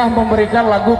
sudah memberikan lagu